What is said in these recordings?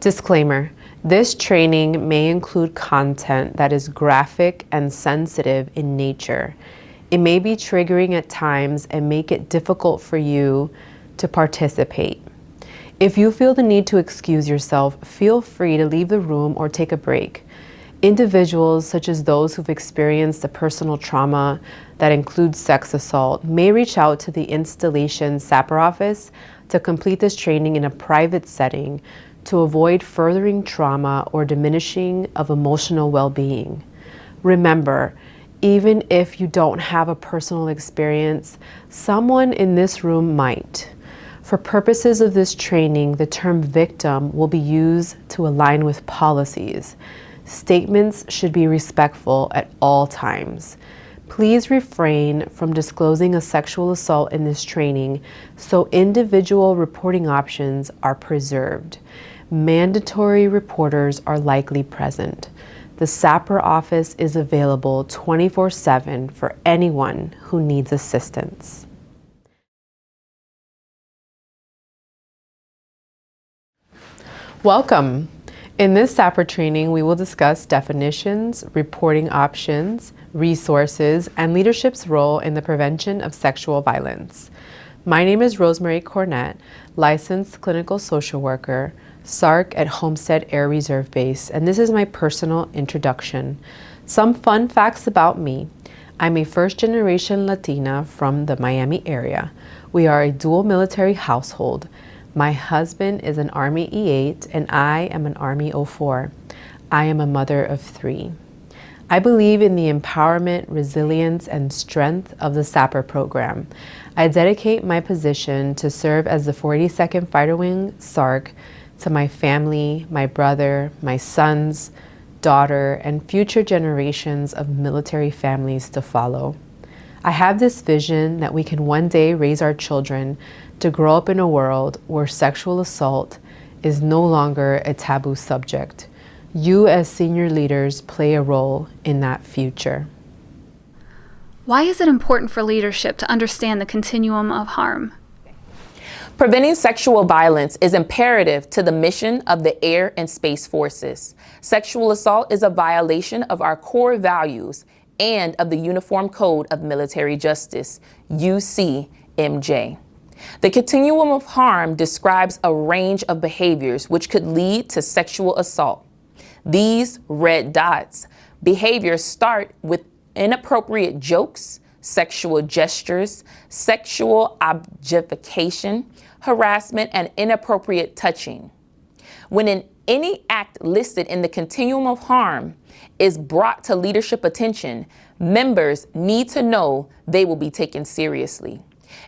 Disclaimer this training may include content that is graphic and sensitive in nature. It may be triggering at times and make it difficult for you to participate. If you feel the need to excuse yourself, feel free to leave the room or take a break. Individuals, such as those who've experienced a personal trauma that includes sex assault, may reach out to the installation SAPR office to complete this training in a private setting to avoid furthering trauma or diminishing of emotional well-being. Remember, even if you don't have a personal experience, someone in this room might. For purposes of this training, the term victim will be used to align with policies. Statements should be respectful at all times. Please refrain from disclosing a sexual assault in this training so individual reporting options are preserved mandatory reporters are likely present. The SAPR office is available 24-7 for anyone who needs assistance. Welcome. In this SAPR training, we will discuss definitions, reporting options, resources, and leadership's role in the prevention of sexual violence. My name is Rosemary Cornett, licensed clinical social worker, SARC at Homestead Air Reserve Base, and this is my personal introduction. Some fun facts about me. I'm a first generation Latina from the Miami area. We are a dual military household. My husband is an Army E8 and I am an Army O4. I am a mother of three. I believe in the empowerment, resilience, and strength of the SAPR program. I dedicate my position to serve as the 42nd Fighter Wing SARC to my family, my brother, my sons, daughter, and future generations of military families to follow. I have this vision that we can one day raise our children to grow up in a world where sexual assault is no longer a taboo subject. You as senior leaders play a role in that future. Why is it important for leadership to understand the continuum of harm? Preventing sexual violence is imperative to the mission of the Air and Space Forces. Sexual assault is a violation of our core values and of the Uniform Code of Military Justice, UCMJ. The continuum of harm describes a range of behaviors which could lead to sexual assault. These red dots behaviors start with inappropriate jokes, sexual gestures, sexual objectification, harassment, and inappropriate touching. When any act listed in the continuum of harm is brought to leadership attention, members need to know they will be taken seriously.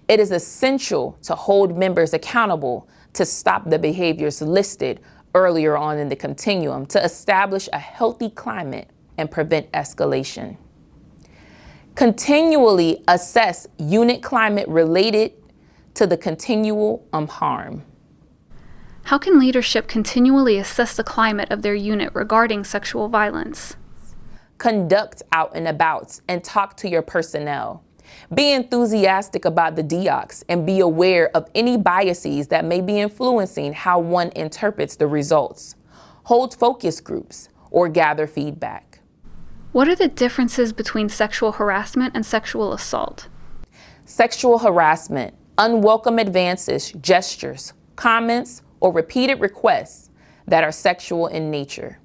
It is essential to hold members accountable to stop the behaviors listed earlier on in the continuum to establish a healthy climate and prevent escalation. Continually assess unit climate related to the continual um, harm. How can leadership continually assess the climate of their unit regarding sexual violence? Conduct out and abouts and talk to your personnel. Be enthusiastic about the DEOCs and be aware of any biases that may be influencing how one interprets the results. Hold focus groups or gather feedback. What are the differences between sexual harassment and sexual assault? Sexual harassment unwelcome advances, gestures, comments, or repeated requests that are sexual in nature.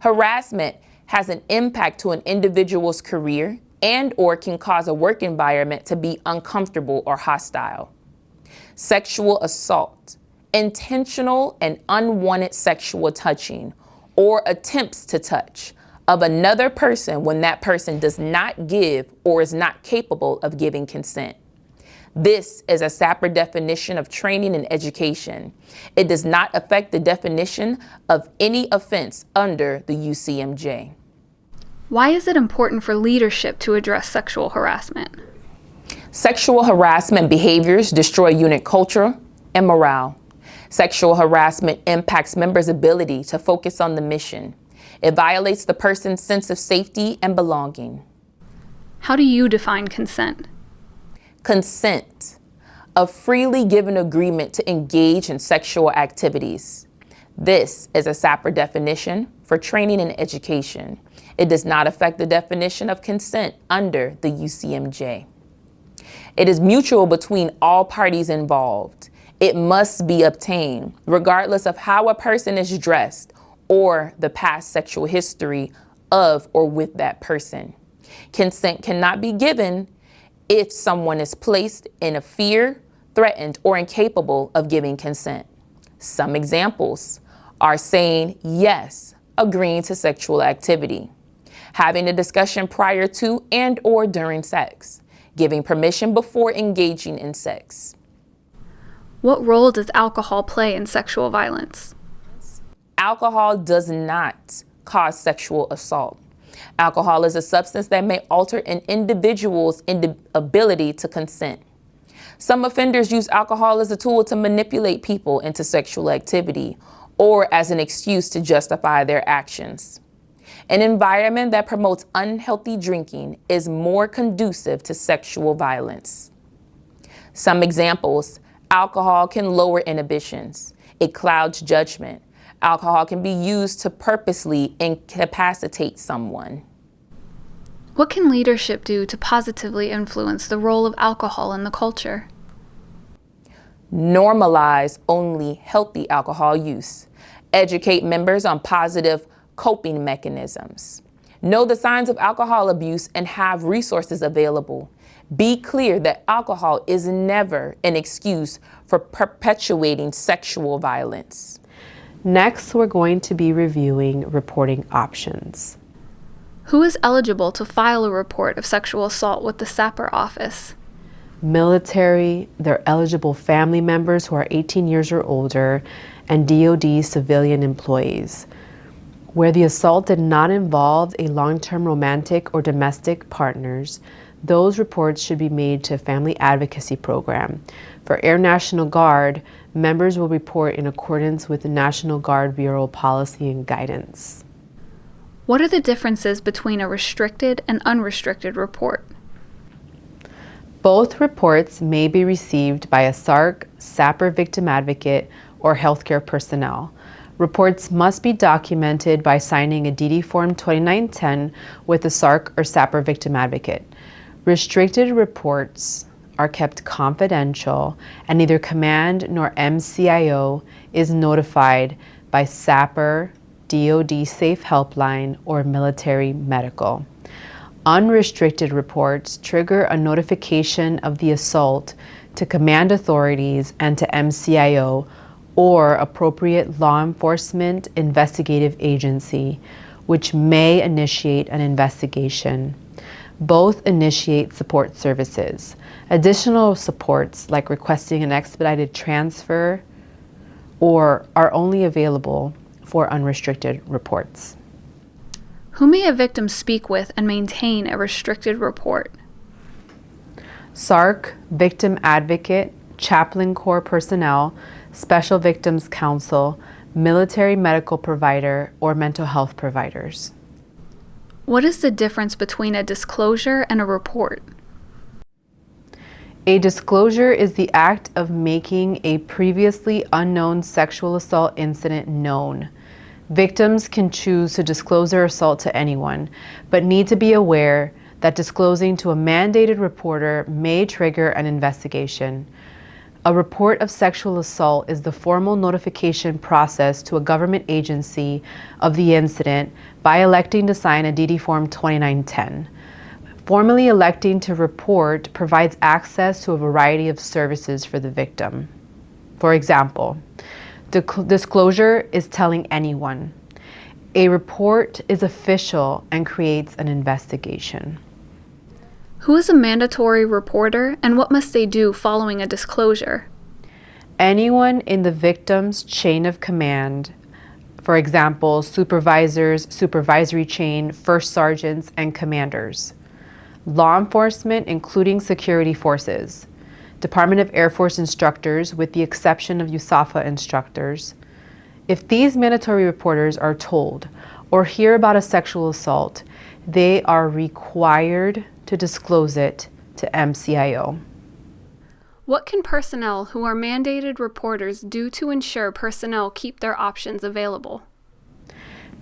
Harassment has an impact to an individual's career and or can cause a work environment to be uncomfortable or hostile. Sexual assault, intentional and unwanted sexual touching or attempts to touch of another person when that person does not give or is not capable of giving consent. This is a SAPR definition of training and education. It does not affect the definition of any offense under the UCMJ. Why is it important for leadership to address sexual harassment? Sexual harassment behaviors destroy unit culture and morale. Sexual harassment impacts members' ability to focus on the mission. It violates the person's sense of safety and belonging. How do you define consent? Consent, a freely given agreement to engage in sexual activities. This is a SAPR definition for training and education. It does not affect the definition of consent under the UCMJ. It is mutual between all parties involved. It must be obtained, regardless of how a person is dressed or the past sexual history of or with that person. Consent cannot be given if someone is placed in a fear, threatened, or incapable of giving consent. Some examples are saying yes, agreeing to sexual activity, having a discussion prior to and or during sex, giving permission before engaging in sex. What role does alcohol play in sexual violence? Alcohol does not cause sexual assault. Alcohol is a substance that may alter an individual's ability to consent. Some offenders use alcohol as a tool to manipulate people into sexual activity or as an excuse to justify their actions. An environment that promotes unhealthy drinking is more conducive to sexual violence. Some examples, alcohol can lower inhibitions. It clouds judgment. Alcohol can be used to purposely incapacitate someone. What can leadership do to positively influence the role of alcohol in the culture? Normalize only healthy alcohol use. Educate members on positive coping mechanisms. Know the signs of alcohol abuse and have resources available. Be clear that alcohol is never an excuse for perpetuating sexual violence. Next, we're going to be reviewing reporting options. Who is eligible to file a report of sexual assault with the SAPR office? Military, their eligible family members who are 18 years or older, and DoD civilian employees. Where the assault did not involve a long-term romantic or domestic partners, those reports should be made to a family advocacy program. For Air National Guard, members will report in accordance with the National Guard Bureau policy and guidance. What are the differences between a restricted and unrestricted report? Both reports may be received by a SARC, SAPR victim advocate, or healthcare personnel. Reports must be documented by signing a DD Form 2910 with the SARC or SAPR victim advocate. Restricted reports are kept confidential and neither command nor MCIO is notified by SAPR, DoD Safe Helpline, or military medical. Unrestricted reports trigger a notification of the assault to command authorities and to MCIO or appropriate law enforcement investigative agency, which may initiate an investigation. Both initiate support services. Additional supports, like requesting an expedited transfer, or are only available for unrestricted reports. Who may a victim speak with and maintain a restricted report? SARC, victim advocate, chaplain corps personnel, Special Victims counsel, military medical provider, or mental health providers. What is the difference between a disclosure and a report? A disclosure is the act of making a previously unknown sexual assault incident known. Victims can choose to disclose their assault to anyone, but need to be aware that disclosing to a mandated reporter may trigger an investigation. A report of sexual assault is the formal notification process to a government agency of the incident by electing to sign a DD Form 2910. Formally electing to report provides access to a variety of services for the victim. For example, disclosure is telling anyone. A report is official and creates an investigation. Who is a mandatory reporter and what must they do following a disclosure? Anyone in the victim's chain of command, for example, supervisors, supervisory chain, first sergeants, and commanders. Law enforcement, including security forces. Department of Air Force instructors, with the exception of USAFA instructors. If these mandatory reporters are told or hear about a sexual assault, they are required to disclose it to MCIO. What can personnel who are mandated reporters do to ensure personnel keep their options available?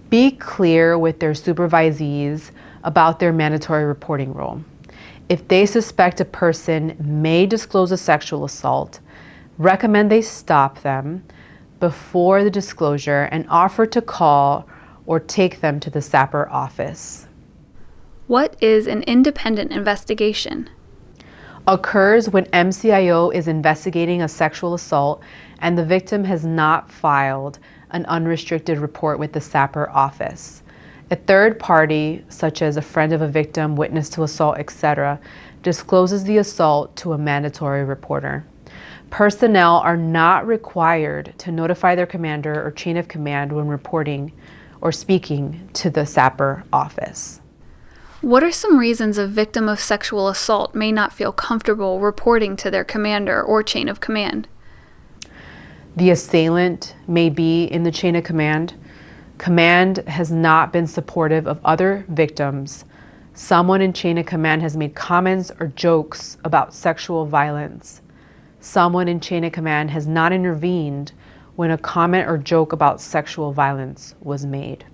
Be clear with their supervisees about their mandatory reporting role. If they suspect a person may disclose a sexual assault, recommend they stop them before the disclosure and offer to call or take them to the SAPR office. What is an independent investigation? Occurs when MCIO is investigating a sexual assault and the victim has not filed an unrestricted report with the SAPR office. A third party, such as a friend of a victim, witness to assault, etc., discloses the assault to a mandatory reporter. Personnel are not required to notify their commander or chain of command when reporting or speaking to the SAPR office. What are some reasons a victim of sexual assault may not feel comfortable reporting to their commander or chain of command? The assailant may be in the chain of command. Command has not been supportive of other victims. Someone in chain of command has made comments or jokes about sexual violence. Someone in chain of command has not intervened when a comment or joke about sexual violence was made.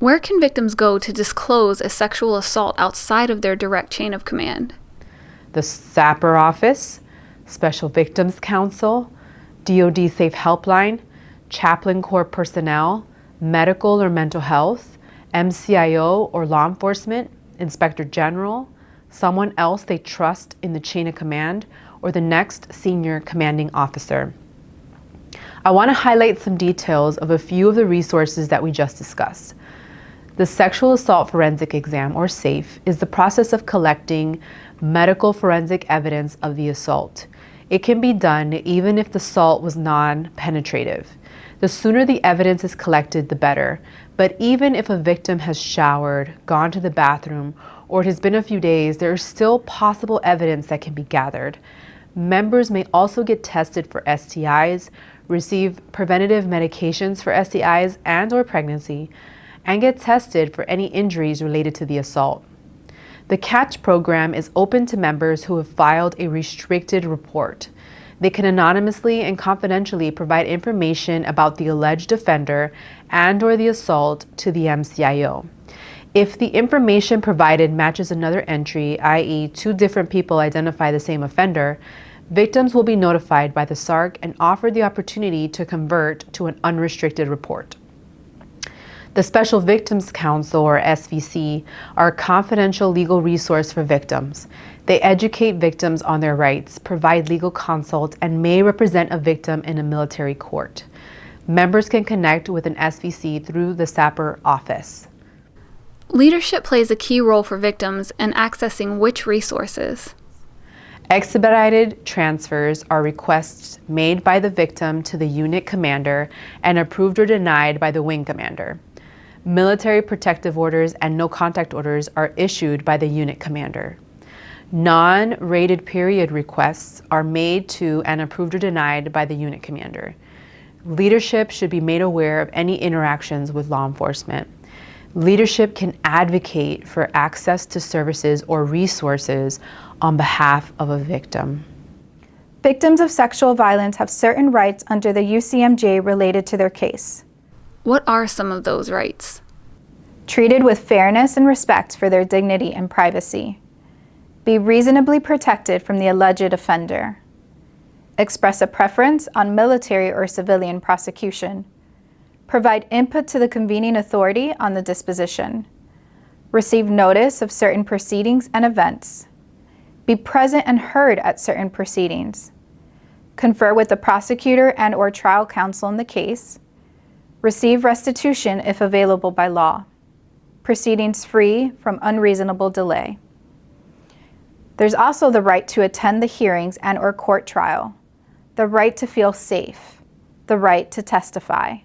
Where can victims go to disclose a sexual assault outside of their direct chain of command? The SAPR office, Special Victims Counsel, DoD Safe Helpline, Chaplain Corps personnel, medical or mental health, MCIO or law enforcement, Inspector General, someone else they trust in the chain of command, or the next senior commanding officer. I want to highlight some details of a few of the resources that we just discussed. The Sexual Assault Forensic Exam, or SAFE, is the process of collecting medical forensic evidence of the assault. It can be done even if the assault was non-penetrative. The sooner the evidence is collected, the better. But even if a victim has showered, gone to the bathroom, or it has been a few days, there is still possible evidence that can be gathered. Members may also get tested for STIs, receive preventative medications for STIs and or pregnancy, and get tested for any injuries related to the assault. The CATCH program is open to members who have filed a restricted report. They can anonymously and confidentially provide information about the alleged offender and or the assault to the MCIO. If the information provided matches another entry, i.e. two different people identify the same offender, victims will be notified by the SARC and offered the opportunity to convert to an unrestricted report. The Special Victims Counsel, or SVC, are a confidential legal resource for victims. They educate victims on their rights, provide legal consult, and may represent a victim in a military court. Members can connect with an SVC through the SAPR office. Leadership plays a key role for victims in accessing which resources? Expedited transfers are requests made by the victim to the unit commander and approved or denied by the wing commander. Military protective orders and no contact orders are issued by the unit commander. Non-rated period requests are made to and approved or denied by the unit commander. Leadership should be made aware of any interactions with law enforcement. Leadership can advocate for access to services or resources on behalf of a victim. Victims of sexual violence have certain rights under the UCMJ related to their case. What are some of those rights? Treated with fairness and respect for their dignity and privacy. Be reasonably protected from the alleged offender. Express a preference on military or civilian prosecution. Provide input to the convening authority on the disposition. Receive notice of certain proceedings and events. Be present and heard at certain proceedings. Confer with the prosecutor and or trial counsel in the case Receive restitution if available by law. Proceedings free from unreasonable delay. There's also the right to attend the hearings and or court trial, the right to feel safe, the right to testify.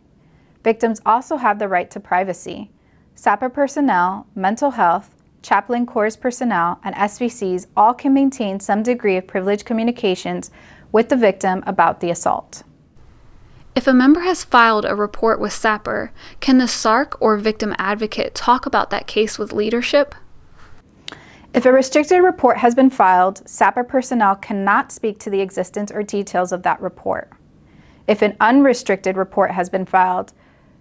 Victims also have the right to privacy. SAPR personnel, mental health, chaplain corps personnel, and SVCs all can maintain some degree of privileged communications with the victim about the assault. If a member has filed a report with SAPR, can the SARC or victim advocate talk about that case with leadership? If a restricted report has been filed, SAPR personnel cannot speak to the existence or details of that report. If an unrestricted report has been filed,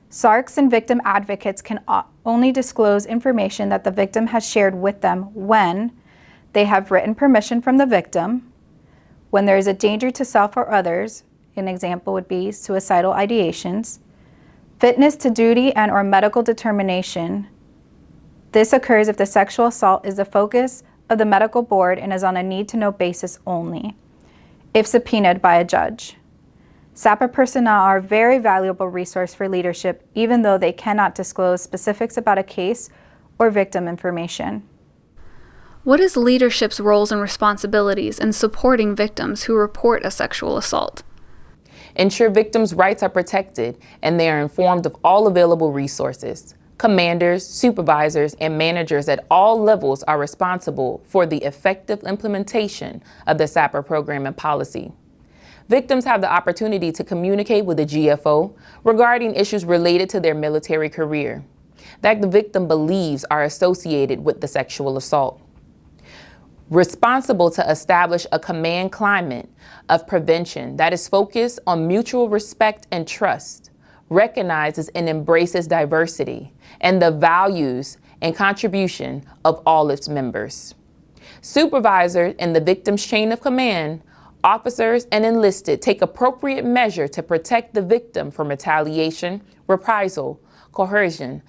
SARCs and victim advocates can only disclose information that the victim has shared with them when they have written permission from the victim, when there is a danger to self or others, an example would be suicidal ideations, fitness to duty and or medical determination, this occurs if the sexual assault is the focus of the medical board and is on a need-to-know basis only, if subpoenaed by a judge. SAPR personnel are a very valuable resource for leadership, even though they cannot disclose specifics about a case or victim information. What is leadership's roles and responsibilities in supporting victims who report a sexual assault? Ensure victims' rights are protected and they are informed of all available resources. Commanders, supervisors, and managers at all levels are responsible for the effective implementation of the SAPR program and policy. Victims have the opportunity to communicate with the GFO regarding issues related to their military career that the victim believes are associated with the sexual assault. Responsible to establish a command climate of prevention that is focused on mutual respect and trust recognizes and embraces diversity and the values and contribution of all its members. Supervisors in the victim's chain of command, officers and enlisted take appropriate measure to protect the victim from retaliation, reprisal, coercion,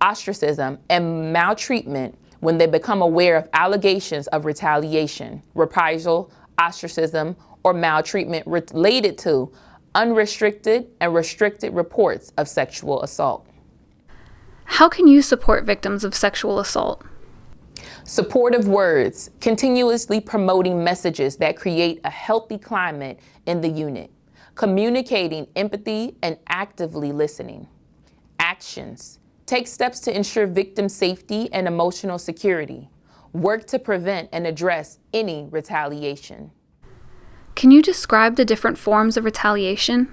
ostracism, and maltreatment when they become aware of allegations of retaliation, reprisal, ostracism, or maltreatment related to unrestricted and restricted reports of sexual assault. How can you support victims of sexual assault? Supportive words, continuously promoting messages that create a healthy climate in the unit, communicating empathy and actively listening. Actions, take steps to ensure victim safety and emotional security. Work to prevent and address any retaliation. Can you describe the different forms of retaliation?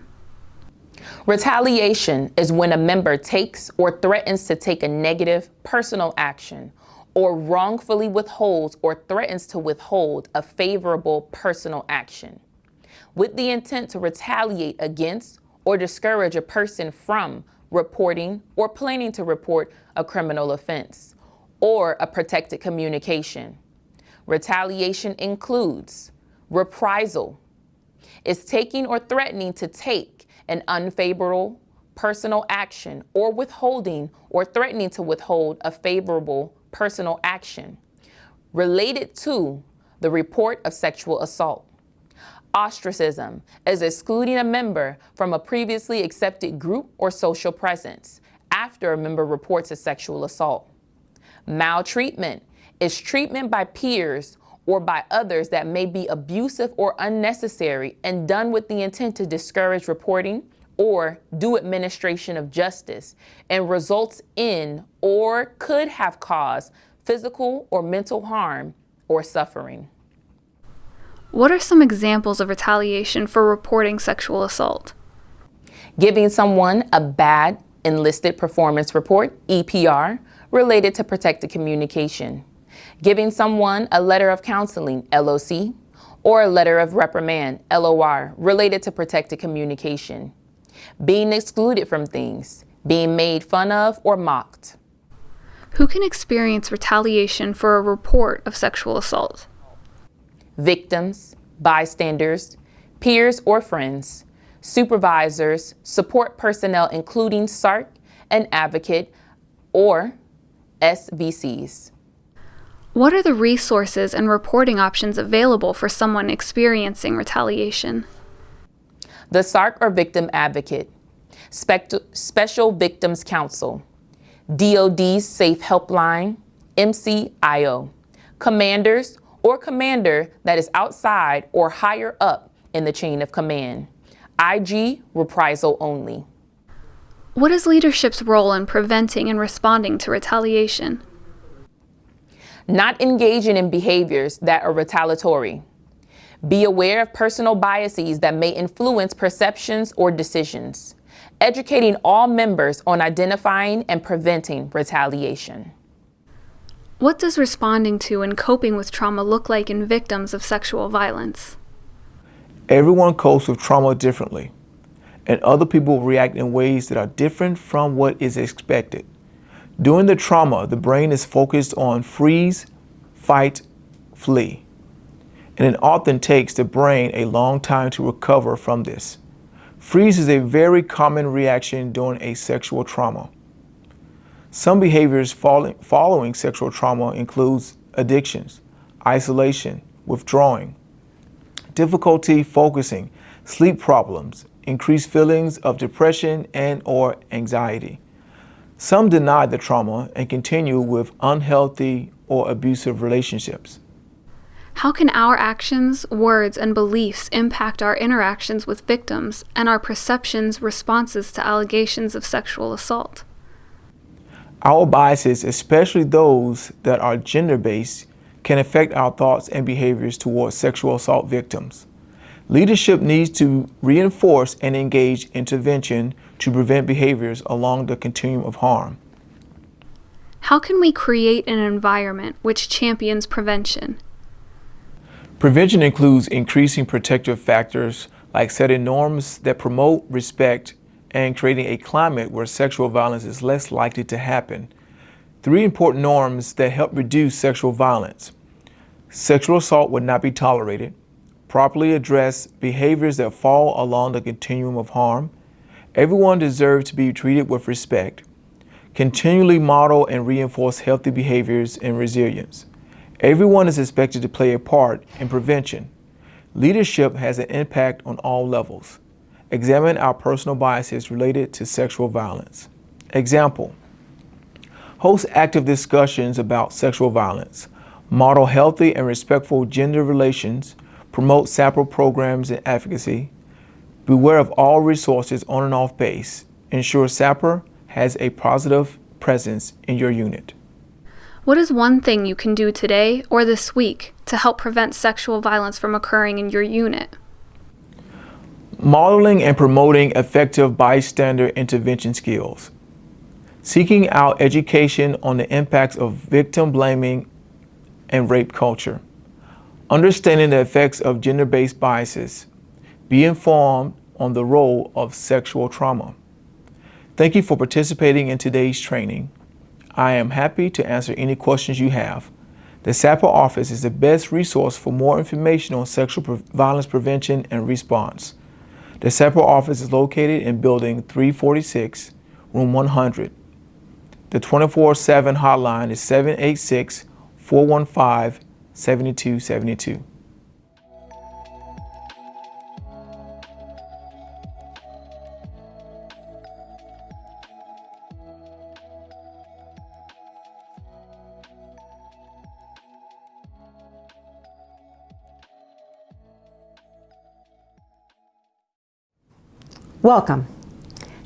Retaliation is when a member takes or threatens to take a negative personal action or wrongfully withholds or threatens to withhold a favorable personal action with the intent to retaliate against or discourage a person from reporting or planning to report a criminal offense or a protected communication. Retaliation includes reprisal is taking or threatening to take an unfavorable personal action or withholding or threatening to withhold a favorable personal action related to the report of sexual assault. Ostracism is excluding a member from a previously accepted group or social presence after a member reports a sexual assault. Maltreatment is treatment by peers or by others that may be abusive or unnecessary and done with the intent to discourage reporting or do administration of justice and results in or could have caused physical or mental harm or suffering. What are some examples of retaliation for reporting sexual assault? Giving someone a bad enlisted performance report, EPR, related to protected communication giving someone a letter of counseling, LOC, or a letter of reprimand, LOR, related to protected communication, being excluded from things, being made fun of or mocked. Who can experience retaliation for a report of sexual assault? Victims, bystanders, peers or friends, supervisors, support personnel including SARC and advocate, or SVCs. What are the resources and reporting options available for someone experiencing retaliation? The SARC or Victim Advocate, Special Victims Counsel, DOD's Safe Helpline, MCIO, commanders or commander that is outside or higher up in the chain of command, IG reprisal only. What is leadership's role in preventing and responding to retaliation? not engaging in behaviors that are retaliatory. Be aware of personal biases that may influence perceptions or decisions. Educating all members on identifying and preventing retaliation. What does responding to and coping with trauma look like in victims of sexual violence? Everyone copes with trauma differently, and other people react in ways that are different from what is expected. During the trauma, the brain is focused on freeze, fight, flee. And it often takes the brain a long time to recover from this. Freeze is a very common reaction during a sexual trauma. Some behaviors following sexual trauma includes addictions, isolation, withdrawing, difficulty focusing, sleep problems, increased feelings of depression and or anxiety. Some deny the trauma and continue with unhealthy or abusive relationships. How can our actions, words, and beliefs impact our interactions with victims and our perceptions, responses to allegations of sexual assault? Our biases, especially those that are gender-based, can affect our thoughts and behaviors towards sexual assault victims. Leadership needs to reinforce and engage intervention to prevent behaviors along the continuum of harm. How can we create an environment which champions prevention? Prevention includes increasing protective factors like setting norms that promote respect and creating a climate where sexual violence is less likely to happen. Three important norms that help reduce sexual violence. Sexual assault would not be tolerated. Properly address behaviors that fall along the continuum of harm. Everyone deserves to be treated with respect. Continually model and reinforce healthy behaviors and resilience. Everyone is expected to play a part in prevention. Leadership has an impact on all levels. Examine our personal biases related to sexual violence. Example, host active discussions about sexual violence, model healthy and respectful gender relations, promote SAPR programs and advocacy, beware of all resources on and off base, ensure SAPR has a positive presence in your unit. What is one thing you can do today or this week to help prevent sexual violence from occurring in your unit? Modeling and promoting effective bystander intervention skills. Seeking out education on the impacts of victim blaming and rape culture. Understanding the effects of gender-based biases. Be informed on the role of sexual trauma. Thank you for participating in today's training. I am happy to answer any questions you have. The SAPR office is the best resource for more information on sexual violence prevention and response. The SAPR office is located in Building 346, Room 100. The 24-7 hotline is 786-415-7272. Welcome.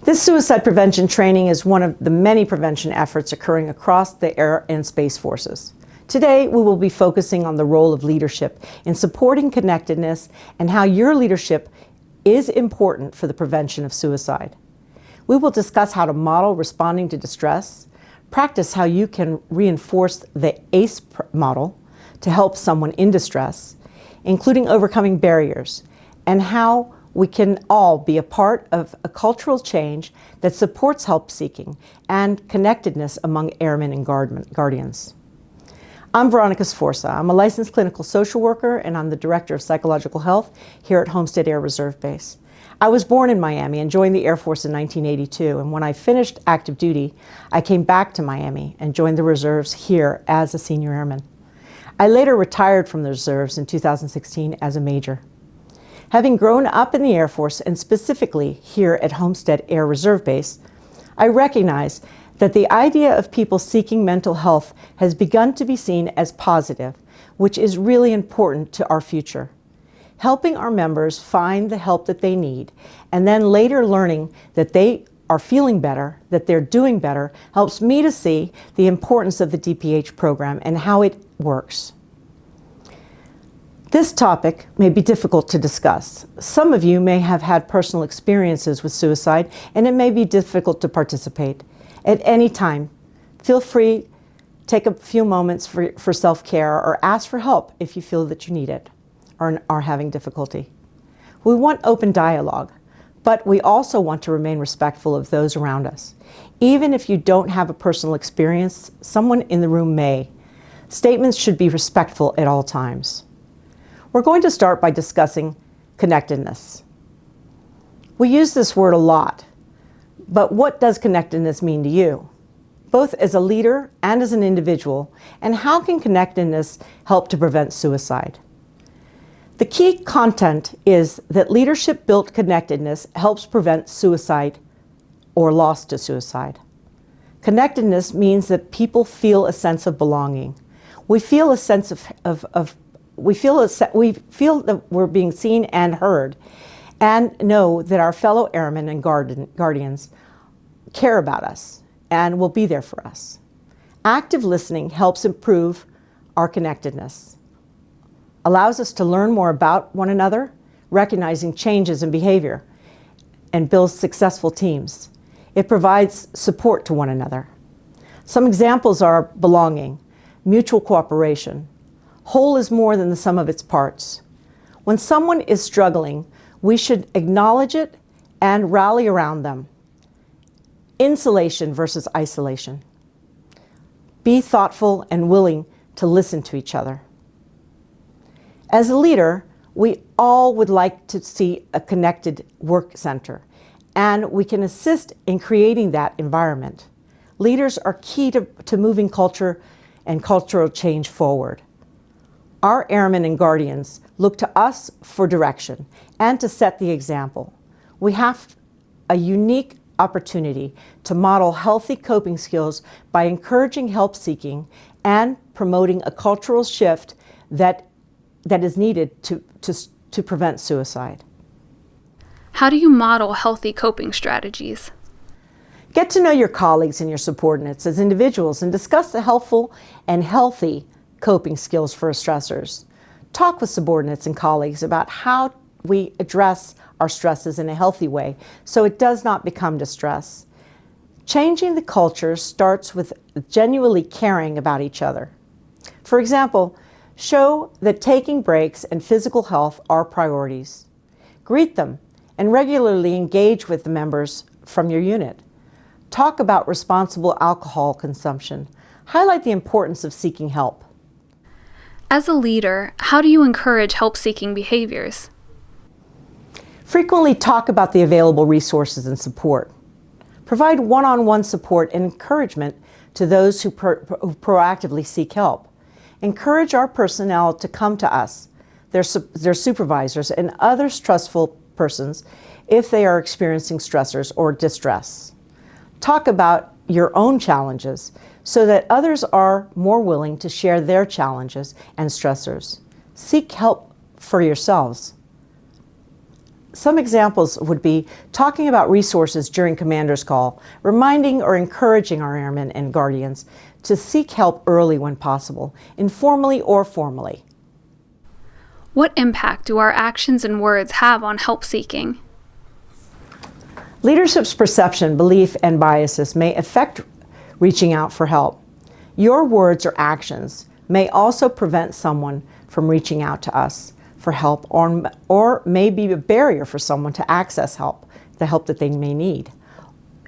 This suicide prevention training is one of the many prevention efforts occurring across the Air and Space Forces. Today, we will be focusing on the role of leadership in supporting connectedness and how your leadership is important for the prevention of suicide. We will discuss how to model responding to distress, practice how you can reinforce the ACE model to help someone in distress, including overcoming barriers, and how we can all be a part of a cultural change that supports help seeking and connectedness among airmen and guardians. I'm Veronica Sforza. I'm a licensed clinical social worker and I'm the Director of Psychological Health here at Homestead Air Reserve Base. I was born in Miami and joined the Air Force in 1982 and when I finished active duty, I came back to Miami and joined the reserves here as a senior airman. I later retired from the reserves in 2016 as a major. Having grown up in the Air Force and specifically here at Homestead Air Reserve Base, I recognize that the idea of people seeking mental health has begun to be seen as positive, which is really important to our future. Helping our members find the help that they need and then later learning that they are feeling better, that they're doing better, helps me to see the importance of the DPH program and how it works. This topic may be difficult to discuss. Some of you may have had personal experiences with suicide and it may be difficult to participate. At any time, feel free Take a few moments for, for self-care or ask for help if you feel that you need it or are having difficulty. We want open dialogue, but we also want to remain respectful of those around us. Even if you don't have a personal experience, someone in the room may. Statements should be respectful at all times. We're going to start by discussing connectedness. We use this word a lot, but what does connectedness mean to you? Both as a leader and as an individual, and how can connectedness help to prevent suicide? The key content is that leadership-built connectedness helps prevent suicide or loss to suicide. Connectedness means that people feel a sense of belonging. We feel a sense of, of, of we feel, a, we feel that we're being seen and heard and know that our fellow airmen and guardian, guardians care about us and will be there for us. Active listening helps improve our connectedness, allows us to learn more about one another, recognizing changes in behavior, and builds successful teams. It provides support to one another. Some examples are belonging, mutual cooperation. Whole is more than the sum of its parts. When someone is struggling, we should acknowledge it and rally around them. Insulation versus isolation. Be thoughtful and willing to listen to each other. As a leader, we all would like to see a connected work center, and we can assist in creating that environment. Leaders are key to, to moving culture and cultural change forward. Our airmen and guardians look to us for direction and to set the example. We have a unique opportunity to model healthy coping skills by encouraging help seeking and promoting a cultural shift that, that is needed to, to, to prevent suicide. How do you model healthy coping strategies? Get to know your colleagues and your subordinates as individuals and discuss the helpful and healthy coping skills for stressors. Talk with subordinates and colleagues about how we address our stresses in a healthy way so it does not become distress. Changing the culture starts with genuinely caring about each other. For example, show that taking breaks and physical health are priorities. Greet them and regularly engage with the members from your unit. Talk about responsible alcohol consumption. Highlight the importance of seeking help. As a leader, how do you encourage help-seeking behaviors? Frequently talk about the available resources and support. Provide one-on-one support and encouragement to those who, pro who, proactively seek help. Encourage our personnel to come to us, their, su their supervisors, and other trustful persons if they are experiencing stressors or distress. Talk about your own challenges so that others are more willing to share their challenges and stressors. Seek help for yourselves. Some examples would be talking about resources during commander's call, reminding or encouraging our airmen and guardians to seek help early when possible, informally or formally. What impact do our actions and words have on help seeking? Leadership's perception, belief, and biases may affect reaching out for help. Your words or actions may also prevent someone from reaching out to us for help or, or may be a barrier for someone to access help, the help that they may need.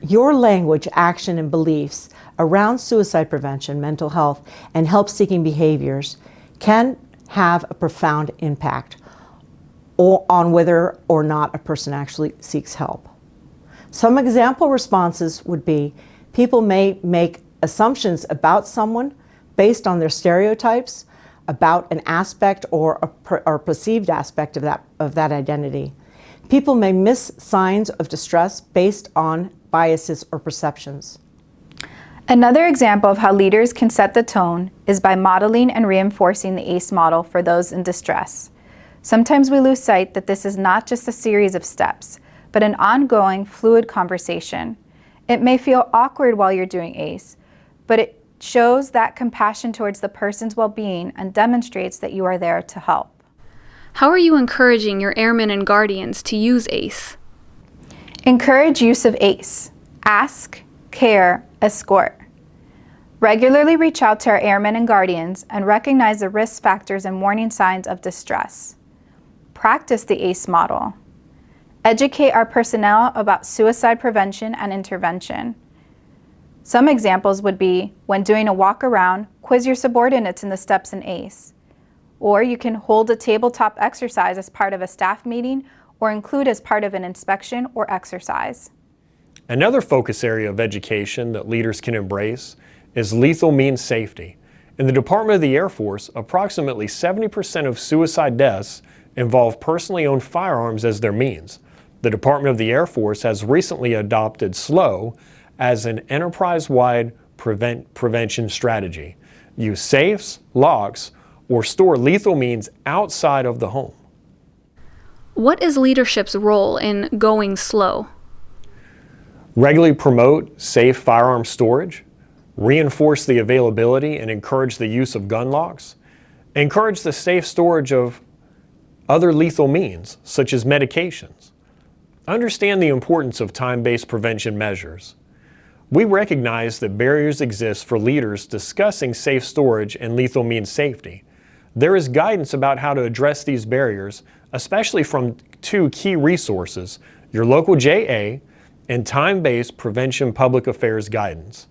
Your language, action, and beliefs around suicide prevention, mental health, and help-seeking behaviors can have a profound impact on whether or not a person actually seeks help. Some example responses would be people may make assumptions about someone based on their stereotypes about an aspect or a per, or perceived aspect of that, of that identity. People may miss signs of distress based on biases or perceptions. Another example of how leaders can set the tone is by modeling and reinforcing the ACE model for those in distress. Sometimes we lose sight that this is not just a series of steps, but an ongoing, fluid conversation. It may feel awkward while you're doing ACE, but it shows that compassion towards the person's well-being and demonstrates that you are there to help. How are you encouraging your airmen and guardians to use ACE? Encourage use of ACE. Ask, care, escort. Regularly reach out to our airmen and guardians and recognize the risk factors and warning signs of distress. Practice the ACE model. Educate our personnel about suicide prevention and intervention. Some examples would be when doing a walk around, quiz your subordinates in the steps in ACE. Or you can hold a tabletop exercise as part of a staff meeting or include as part of an inspection or exercise. Another focus area of education that leaders can embrace is lethal means safety. In the Department of the Air Force, approximately 70% of suicide deaths involve personally owned firearms as their means. The Department of the Air Force has recently adopted SLOW as an enterprise-wide prevent prevention strategy. Use safes, locks, or store lethal means outside of the home. What is leadership's role in going slow? Regularly promote safe firearm storage, reinforce the availability and encourage the use of gun locks, encourage the safe storage of other lethal means, such as medications. Understand the importance of time-based prevention measures. We recognize that barriers exist for leaders discussing safe storage and lethal means safety. There is guidance about how to address these barriers, especially from two key resources, your local JA and time-based prevention public affairs guidance.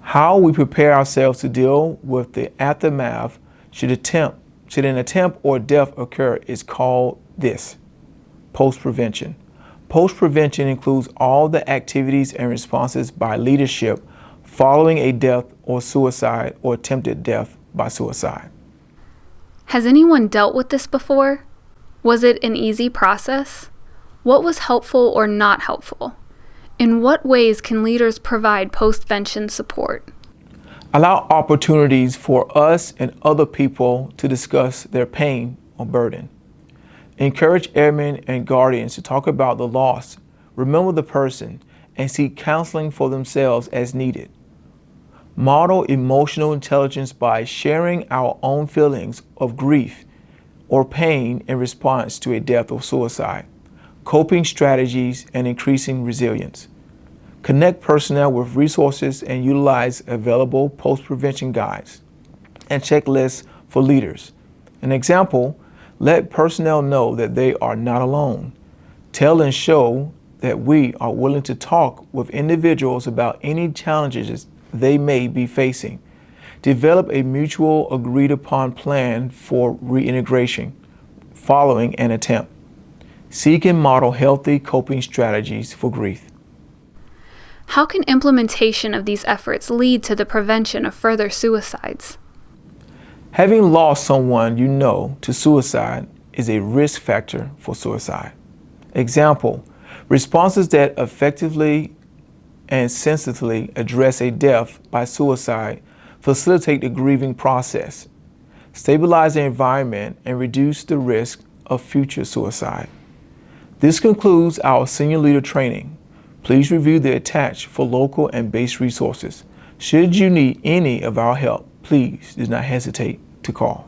How we prepare ourselves to deal with the aftermath should attempt should an attempt or death occur is called this, postvention. Postvention includes all the activities and responses by leadership following a death or suicide or attempted death by suicide. Has anyone dealt with this before? Was it an easy process? What was helpful or not helpful? In what ways can leaders provide postvention support? Allow opportunities for us and other people to discuss their pain or burden. Encourage airmen and guardians to talk about the loss, remember the person, and seek counseling for themselves as needed. Model emotional intelligence by sharing our own feelings of grief or pain in response to a death or suicide coping strategies, and increasing resilience. Connect personnel with resources and utilize available postvention guides and checklists for leaders. An example, let personnel know that they are not alone. Tell and show that we are willing to talk with individuals about any challenges they may be facing. Develop a mutual agreed upon plan for reintegration following an attempt. Seek and model healthy coping strategies for grief. How can implementation of these efforts lead to the prevention of further suicides? Having lost someone you know to suicide is a risk factor for suicide. Example, responses that effectively and sensitively address a death by suicide facilitate the grieving process, stabilize the environment, and reduce the risk of future suicide. This concludes our senior leader training. Please review the attached for local and base resources. Should you need any of our help, please do not hesitate to call.